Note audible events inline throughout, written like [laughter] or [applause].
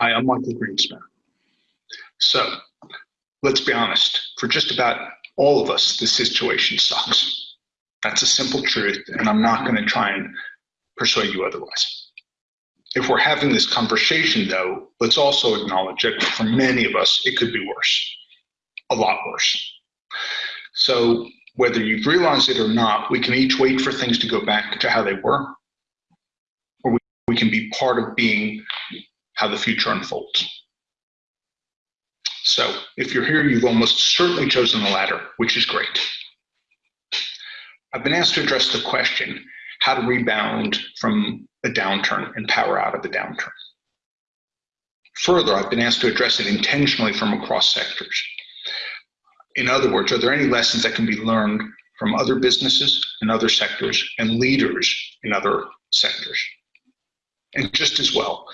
Hi, I'm Michael Greenspan. So, let's be honest, for just about all of us, this situation sucks. That's a simple truth, and I'm not going to try and persuade you otherwise. If we're having this conversation, though, let's also acknowledge that for many of us, it could be worse, a lot worse. So, whether you've realized it or not, we can each wait for things to go back to how they were, or we, we can be part of being how the future unfolds. So if you're here, you've almost certainly chosen the latter, which is great. I've been asked to address the question, how to rebound from a downturn and power out of the downturn. Further, I've been asked to address it intentionally from across sectors. In other words, are there any lessons that can be learned from other businesses and other sectors and leaders in other sectors? And just as well,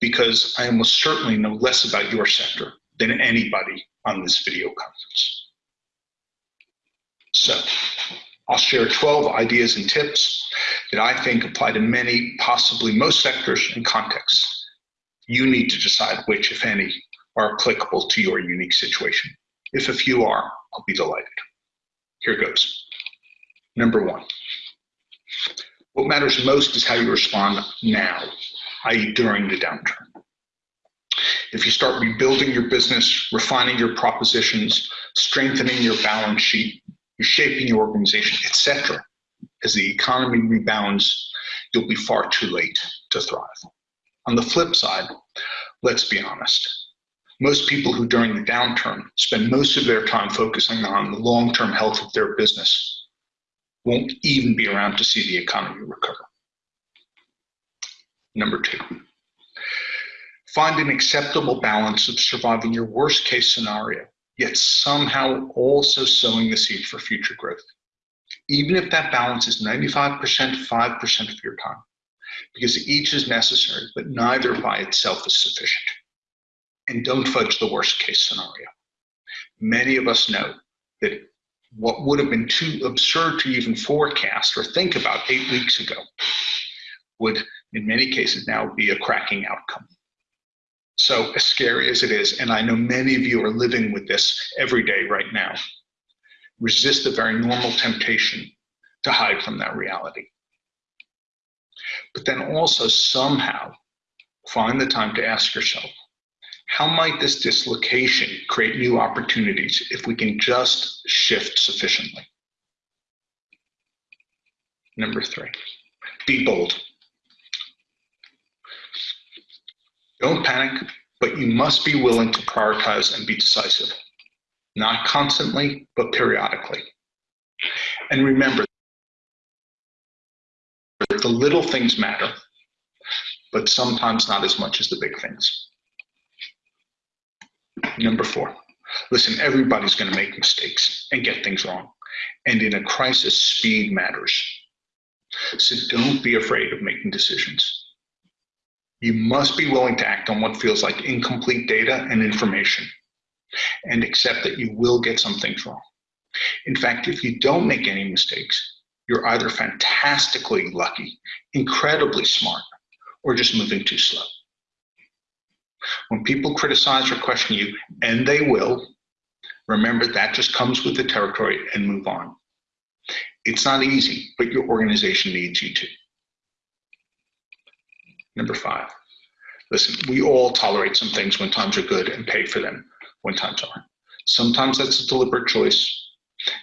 because I almost certainly know less about your sector than anybody on this video conference. So I'll share 12 ideas and tips that I think apply to many, possibly most sectors and contexts. You need to decide which, if any, are applicable to your unique situation. If a few are, I'll be delighted. Here goes. Number one, what matters most is how you respond now, i.e. during the downturn. If you start rebuilding your business, refining your propositions, strengthening your balance sheet, reshaping your organization, etc., as the economy rebounds, you'll be far too late to thrive. On the flip side, let's be honest. Most people who during the downturn spend most of their time focusing on the long-term health of their business won't even be around to see the economy recover. Number two, Find an acceptable balance of surviving your worst case scenario, yet somehow also sowing the seed for future growth. Even if that balance is 95%, 5% of your time, because each is necessary, but neither by itself is sufficient. And don't fudge the worst case scenario. Many of us know that what would have been too absurd to even forecast or think about eight weeks ago would, in many cases, now be a cracking outcome. So as scary as it is, and I know many of you are living with this every day right now, resist the very normal temptation to hide from that reality. But then also somehow find the time to ask yourself, how might this dislocation create new opportunities if we can just shift sufficiently? Number three, be bold. Don't panic, but you must be willing to prioritize and be decisive. Not constantly, but periodically. And remember, the little things matter, but sometimes not as much as the big things. Number four, listen, everybody's going to make mistakes and get things wrong. And in a crisis, speed matters. So don't be afraid of making decisions. You must be willing to act on what feels like incomplete data and information and accept that you will get some things wrong. In fact, if you don't make any mistakes, you're either fantastically lucky, incredibly smart, or just moving too slow. When people criticize or question you, and they will, remember that just comes with the territory and move on. It's not easy, but your organization needs you to. Number five, listen, we all tolerate some things when times are good and pay for them when times aren't. Sometimes that's a deliberate choice,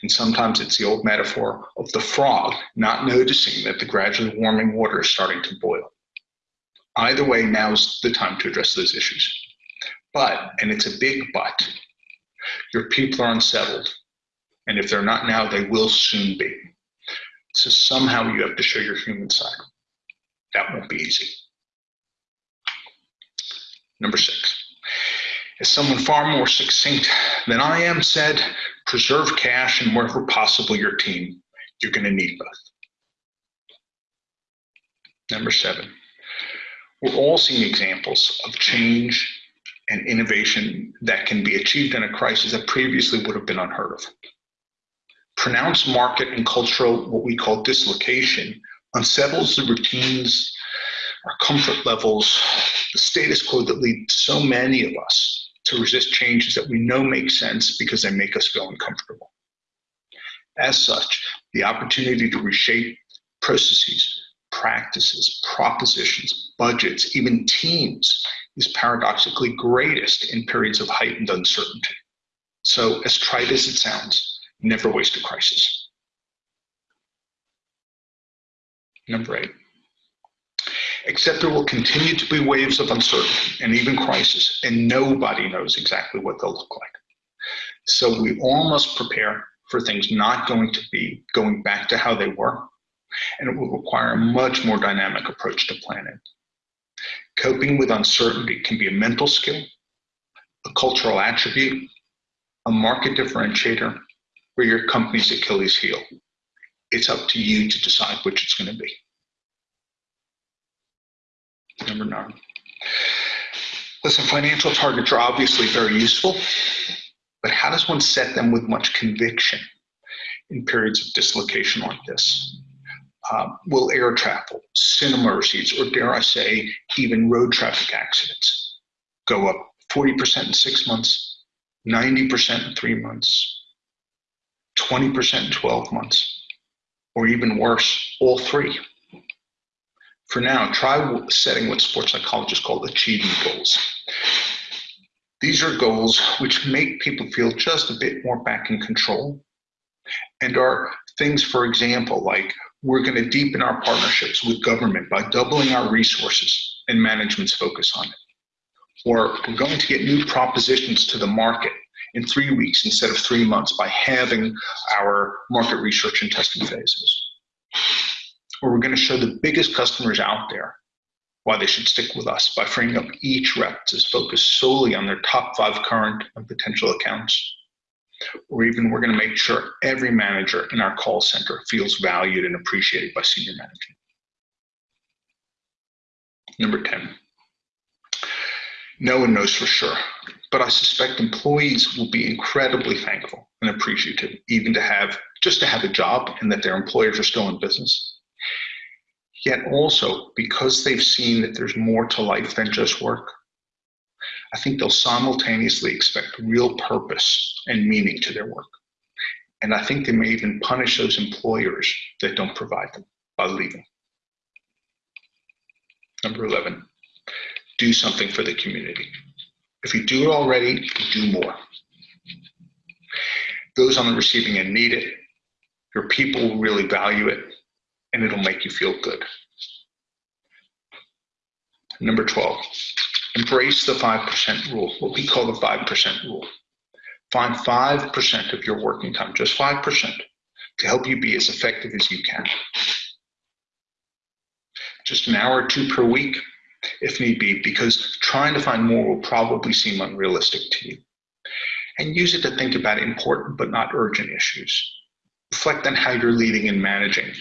and sometimes it's the old metaphor of the frog not noticing that the gradually warming water is starting to boil. Either way, now's the time to address those issues. But, and it's a big but, your people are unsettled. And if they're not now, they will soon be. So somehow you have to show your human side. That won't be easy. Number six, as someone far more succinct than I am said, preserve cash and wherever possible your team. You're going to need both. Number seven, we're all seeing examples of change and innovation that can be achieved in a crisis that previously would have been unheard of. Pronounced market and cultural, what we call dislocation, unsettles the routines our comfort levels, the status quo that lead so many of us to resist changes that we know make sense because they make us feel uncomfortable. As such, the opportunity to reshape processes, practices, propositions, budgets, even teams is paradoxically greatest in periods of heightened uncertainty. So, as trite as it sounds, never waste a crisis. Number eight. Except there will continue to be waves of uncertainty and even crisis, and nobody knows exactly what they'll look like. So we all must prepare for things not going to be going back to how they were, and it will require a much more dynamic approach to planning. Coping with uncertainty can be a mental skill, a cultural attribute, a market differentiator, or your company's Achilles heel. It's up to you to decide which it's going to be. Number nine. Listen, financial targets are obviously very useful, but how does one set them with much conviction in periods of dislocation like this? Uh, will air travel, cinema receipts, or dare I say, even road traffic accidents go up 40% in six months, 90% in three months, 20% in 12 months, or even worse, all three? For now, try setting what sports psychologists call achievement goals. These are goals which make people feel just a bit more back in control and are things, for example, like we're going to deepen our partnerships with government by doubling our resources and management's focus on it. Or we're going to get new propositions to the market in three weeks instead of three months by having our market research and testing phases where we're going to show the biggest customers out there why they should stick with us by freeing up each rep to focus solely on their top five current and potential accounts. Or even we're going to make sure every manager in our call center feels valued and appreciated by senior management. Number 10. No one knows for sure, but I suspect employees will be incredibly thankful and appreciative even to have just to have a job and that their employers are still in business Yet also, because they've seen that there's more to life than just work, I think they'll simultaneously expect real purpose and meaning to their work. And I think they may even punish those employers that don't provide them by leaving. Number 11, do something for the community. If you do it already, do more. Those on the receiving end need it. Your people really value it and it'll make you feel good. Number 12, embrace the 5% rule, what we call the 5% rule. Find 5% of your working time, just 5%, to help you be as effective as you can. Just an hour or two per week, if need be, because trying to find more will probably seem unrealistic to you. And use it to think about important but not urgent issues. Reflect on how you're leading and managing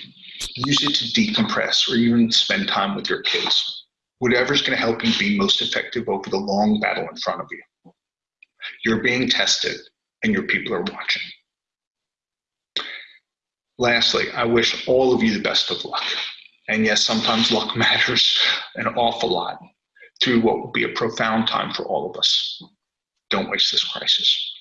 use it to decompress or even spend time with your kids. Whatever's going to help you be most effective over the long battle in front of you. You're being tested and your people are watching. Lastly, I wish all of you the best of luck. And yes, sometimes luck [laughs] matters an awful lot through what will be a profound time for all of us. Don't waste this crisis.